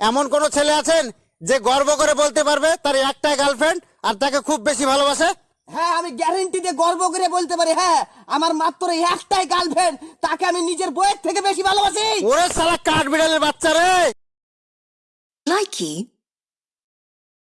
এমন কোন ছেলে আছেন যে গর্ব করে বলতে পারবে তার একটাই গার্লফ্রেন্ড আর তাকে খুব বেশি ভালোবাসে? হ্যাঁ আমি গ্যারেন্টি দিয়ে গর্ব করে বলতে পারি হ্যাঁ আমার মাত্র একটাই গার্লফ্রেন্ড তাকে আমি নিজের বইয়ের থেকে বেশি ভালোবাসি। ওরে সারা কাঠ বিড়ালের বাচ্চা রে! লাইকি